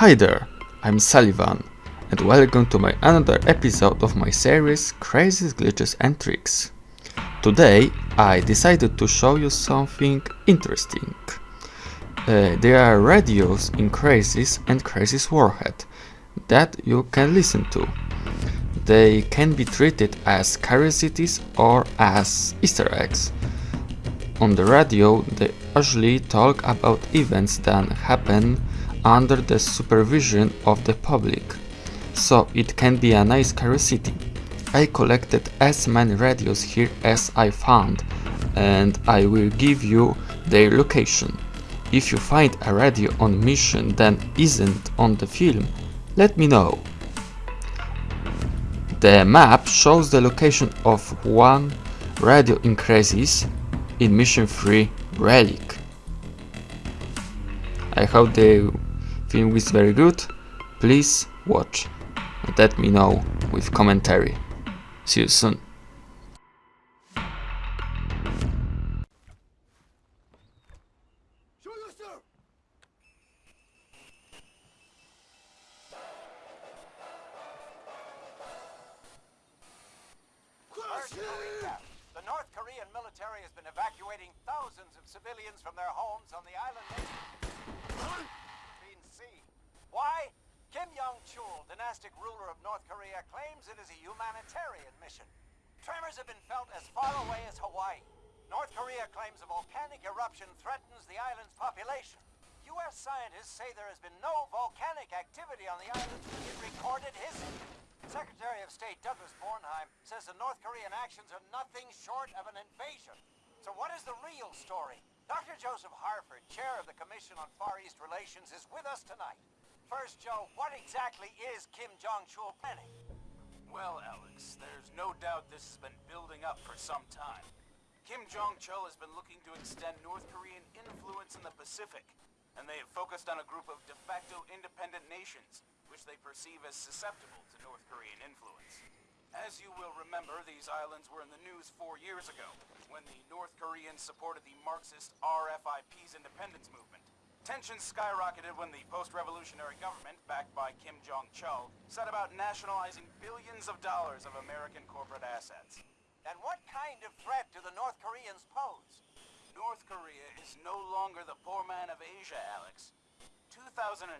Hi there, I'm Sullivan and welcome to my another episode of my series Crysis Glitches and Tricks. Today I decided to show you something interesting. Uh, there are radios in Crysis and Crysis Warhead that you can listen to. They can be treated as curiosities or as easter eggs. On the radio they usually talk about events that happen under the supervision of the public, so it can be a nice curiosity. I collected as many radios here as I found and I will give you their location. If you find a radio on mission that isn't on the film, let me know. The map shows the location of one radio in Crysis in Mission 3 Relic. I hope the film is very good. Please watch and let me know with commentary. See you soon. The North Korean military has been evacuating thousands of civilians from their homes on the island nation. Why? Kim Jong-chul, dynastic ruler of North Korea, claims it is a humanitarian mission. Tremors have been felt as far away as Hawaii. North Korea claims a volcanic eruption threatens the island's population. U.S. scientists say there has been no volcanic activity on the island in recorded history. Secretary of State Douglas Bornheim says the North Korean actions are nothing short of an invasion. So what is the real story? Dr. Joseph Harford, chair of the Commission on Far East Relations, is with us tonight. First, Joe, what exactly is Kim Jong-chul planning? Well, Alex, there's no doubt this has been building up for some time. Kim Jong-chul has been looking to extend North Korean influence in the Pacific, and they have focused on a group of de facto independent nations, which they perceive as susceptible to North Korean influence. As you will remember, these islands were in the news four years ago, when the North Koreans supported the Marxist RFIP's independence movement. Tensions skyrocketed when the post-revolutionary government, backed by Kim Jong-chul, set about nationalizing billions of dollars of American corporate assets. And what kind of threat do the North Koreans pose? North Korea is no longer the poor man of Asia, Alex. 2008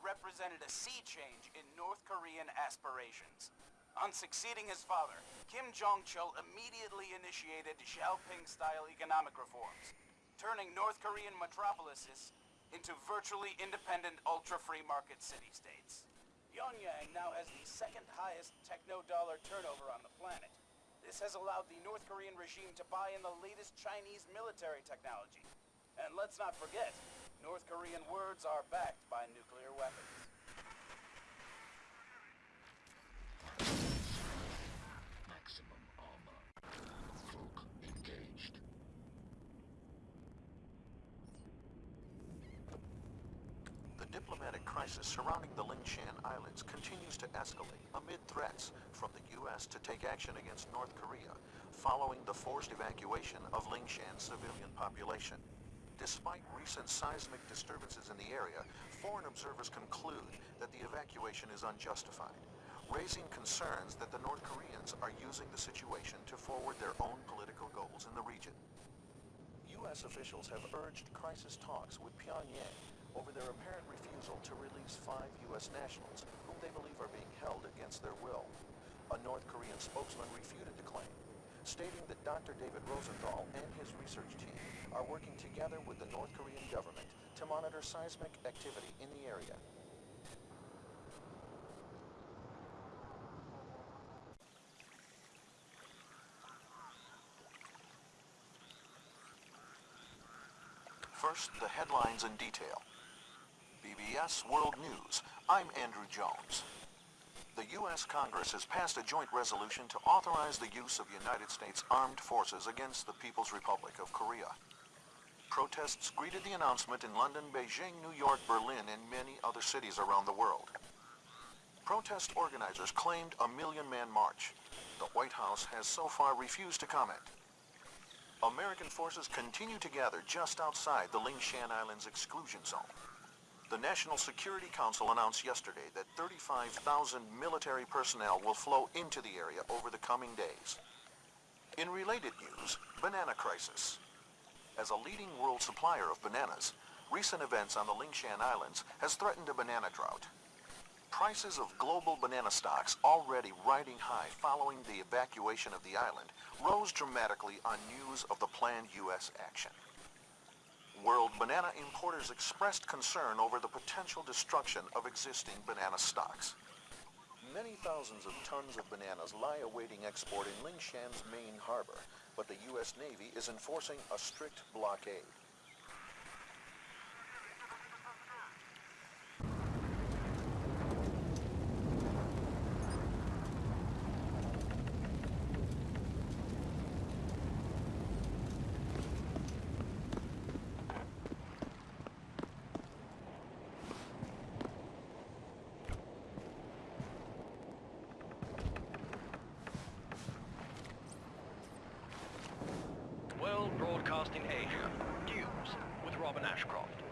represented a sea change in North Korean aspirations. On succeeding his father, Kim Jong-chul immediately initiated Xiaoping-style economic reforms, turning North Korean metropolises into virtually independent ultra-free market city-states. Pyongyang now has the second highest techno-dollar turnover on the planet. This has allowed the North Korean regime to buy in the latest Chinese military technology. And let's not forget, North Korean words are backed by nuclear weapons. Diplomatic crisis surrounding the Lingshan Islands continues to escalate amid threats from the U.S. to take action against North Korea following the forced evacuation of Lingshan's civilian population. Despite recent seismic disturbances in the area, foreign observers conclude that the evacuation is unjustified, raising concerns that the North Koreans are using the situation to forward their own political goals in the region. U.S. officials have urged crisis talks with Pyongyang over their apparent refusal to release five U.S. nationals whom they believe are being held against their will. A North Korean spokesman refuted the claim, stating that Dr. David Rosenthal and his research team are working together with the North Korean government to monitor seismic activity in the area. First, the headlines in detail. BBS World News. I'm Andrew Jones. The U.S. Congress has passed a joint resolution to authorize the use of United States armed forces against the People's Republic of Korea. Protests greeted the announcement in London, Beijing, New York, Berlin, and many other cities around the world. Protest organizers claimed a million-man march. The White House has so far refused to comment. American forces continue to gather just outside the Lingshan Islands exclusion zone. The National Security Council announced yesterday that 35,000 military personnel will flow into the area over the coming days. In related news, banana crisis. As a leading world supplier of bananas, recent events on the Lingshan Islands has threatened a banana drought. Prices of global banana stocks, already riding high following the evacuation of the island, rose dramatically on news of the planned U.S. action. World banana importers expressed concern over the potential destruction of existing banana stocks. Many thousands of tons of bananas lie awaiting export in Lingshan's main harbor, but the U.S. Navy is enforcing a strict blockade. World Broadcasting Asia. News with Robin Ashcroft.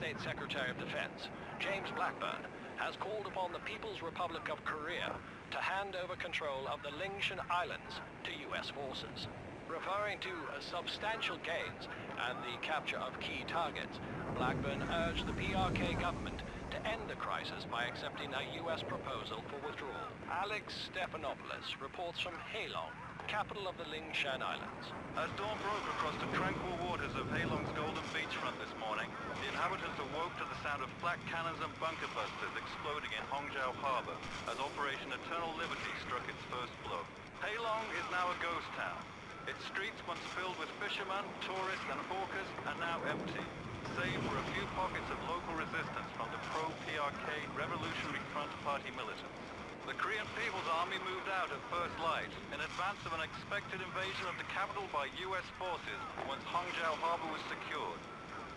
States Secretary of Defense James Blackburn has called upon the People's Republic of Korea to hand over control of the Lingshan Islands to U.S. forces. Referring to substantial gains and the capture of key targets, Blackburn urged the PRK government to end the crisis by accepting a U.S. proposal for withdrawal. Alex Stephanopoulos reports from Halong, capital of the Lingshan Islands. As dawn broke across the tranquil waters of Halong's golden beachfront this morning, the inhabitants awoke to the sound of flak cannons and bunker busters exploding in Hongjiao Harbor as Operation Eternal Liberty struck its first blow. Halong is now a ghost town. Its streets, once filled with fishermen, tourists and hawkers, are now empty, save for a few pockets of local resistance from the pro-PRK Revolutionary Front Party militants. The Korean People's Army moved out at first light in advance of an expected invasion of the capital by U.S. forces once Hongjiao Harbor was secured.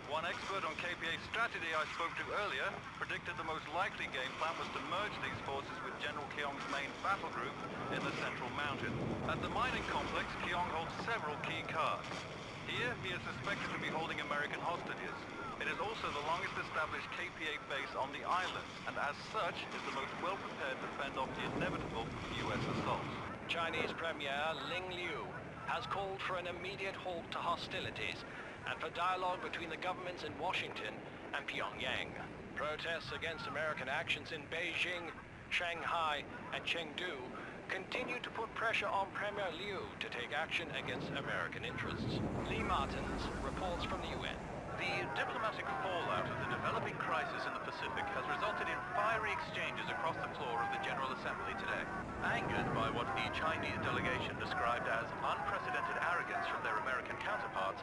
One expert on KPA strategy I spoke to earlier predicted the most likely game plan was to merge these forces with General Kyong's main battle group in the central mountain. At the mining complex, Keong holds several key cards. Here, he is suspected to be holding American hostages. It is also the longest established KPA base on the island, and as such, is the most well-prepared to fend off the inevitable U.S. assaults. Chinese Premier Ling Liu has called for an immediate halt to hostilities and for dialogue between the governments in Washington and Pyongyang. Protests against American actions in Beijing, Shanghai, and Chengdu continue to put pressure on Premier Liu to take action against American interests. Lee Martins reports from the UN. The diplomatic fallout of the developing crisis in the Pacific has resulted in fiery exchanges across the floor of the General Assembly today. Angered by what the Chinese delegation described as unprecedented arrogance from their American counterparts,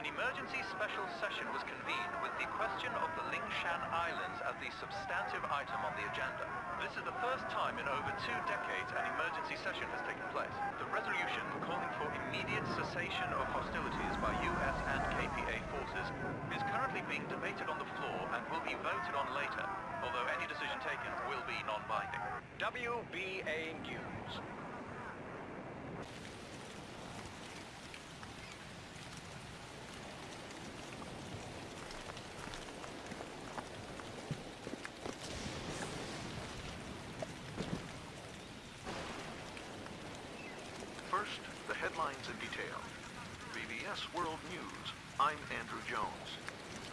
an emergency special session was convened with the question of the Lingshan Islands as the substantive item on the agenda. This is the first time in over two decades an emergency session has taken place. The resolution calling for immediate cessation of hostilities by US and KPA forces is currently being debated on the floor and will be voted on later, although any decision taken will be non-binding. WBA News. First, the headlines in detail. BBS World News. I'm Andrew Jones.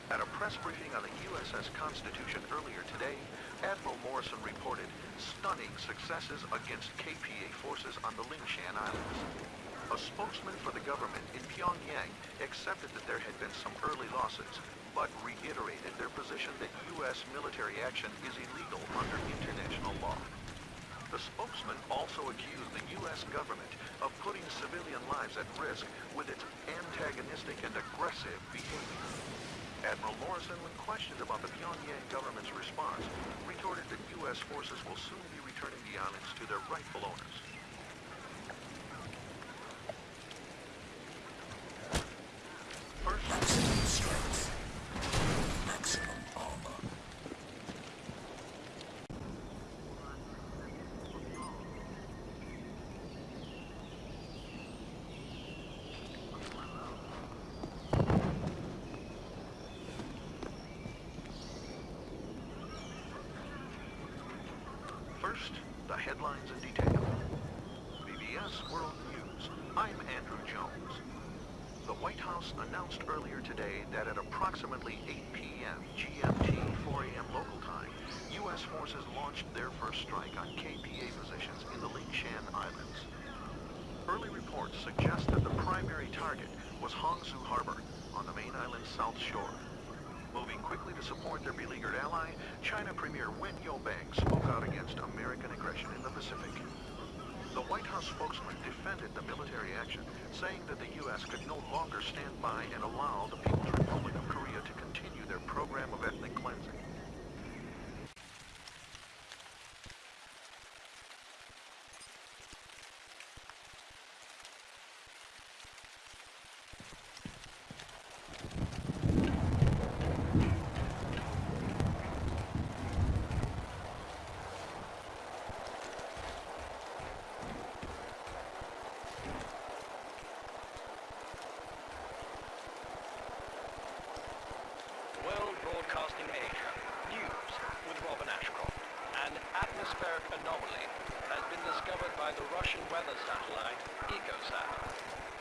At a press briefing on the USS Constitution earlier today, Admiral Morrison reported stunning successes against KPA forces on the Lingshan Islands. A spokesman for the government in Pyongyang accepted that there had been some early losses, but reiterated their position that U.S. military action is illegal under international law. The spokesman also accused the U.S. government of putting civilian lives at risk with its antagonistic and aggressive behavior. Admiral Morrison, when questioned about the Pyongyang government's response, retorted that U.S. forces will soon be returning the islands to their rightful owners. Headlines in detail. BBS World News. I'm Andrew Jones. The White House announced earlier today that at approximately 8 p.m. GMT, 4 a.m. local time, U.S. forces launched their first strike on KPA positions in the Lingshan Islands. Early reports suggest that the primary target was Hongzhou Harbor on the main island's south shore. Moving quickly to support their beleaguered ally, China Premier Wen Yobang spoke out against American aggression in the Pacific. The White House spokesman defended the military action, saying that the U.S. could no longer stand by and allow the People's Republic of Korea to continue their program of ethnic cleansing. World Broadcasting Asia. News with Robin Ashcroft. An anomaly has been discovered by the Russian weather satellite EcoSat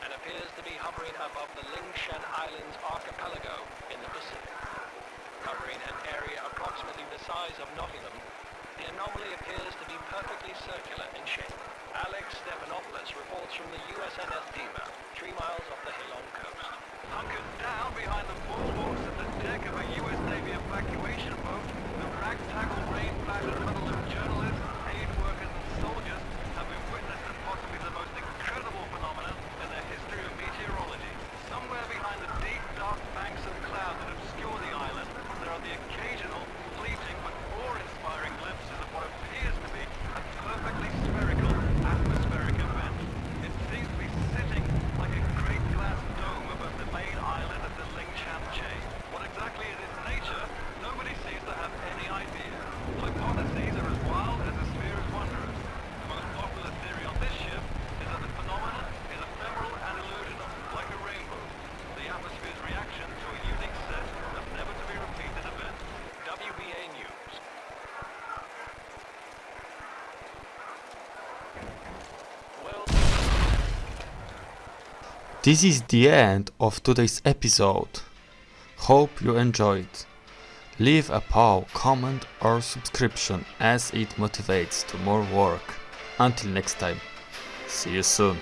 and appears to be hovering above the Lingshan Islands archipelago in the Pacific. Covering an area approximately the size of Nottingham, the anomaly appears to be perfectly circular in shape. Alex Stephanopoulos reports from the USNS Diva, three miles off the Hilong coast. Hunkered down behind the bulwarks at the deck of a U.S. Navy evacuation boat, the ragtaggle rain-battered huddle of journalists, aid workers and soldiers have been witness to possibly the most incredible phenomenon in the history of meteorology. Somewhere behind the deep, dark banks of cloud that obscure the island, there are the occasional, fleeting but awe-inspiring glimpses of what appears to be a perfectly spherical atmospheric event. It seems to be sitting like a great glass dome above the main island of the Lingshan chain. What exactly is its nature, nobody seems to have any idea. Hypotheses are as wild as the sphere is wondrous. The most popular theory on this ship is that the phenomenon is ephemeral and illusional, like a rainbow. The atmosphere's reaction to a unique set of never-to-be-repeated events. WBA News. World This is the end of today's episode. Hope you enjoyed. Leave a paw, comment or subscription as it motivates to more work. Until next time, see you soon.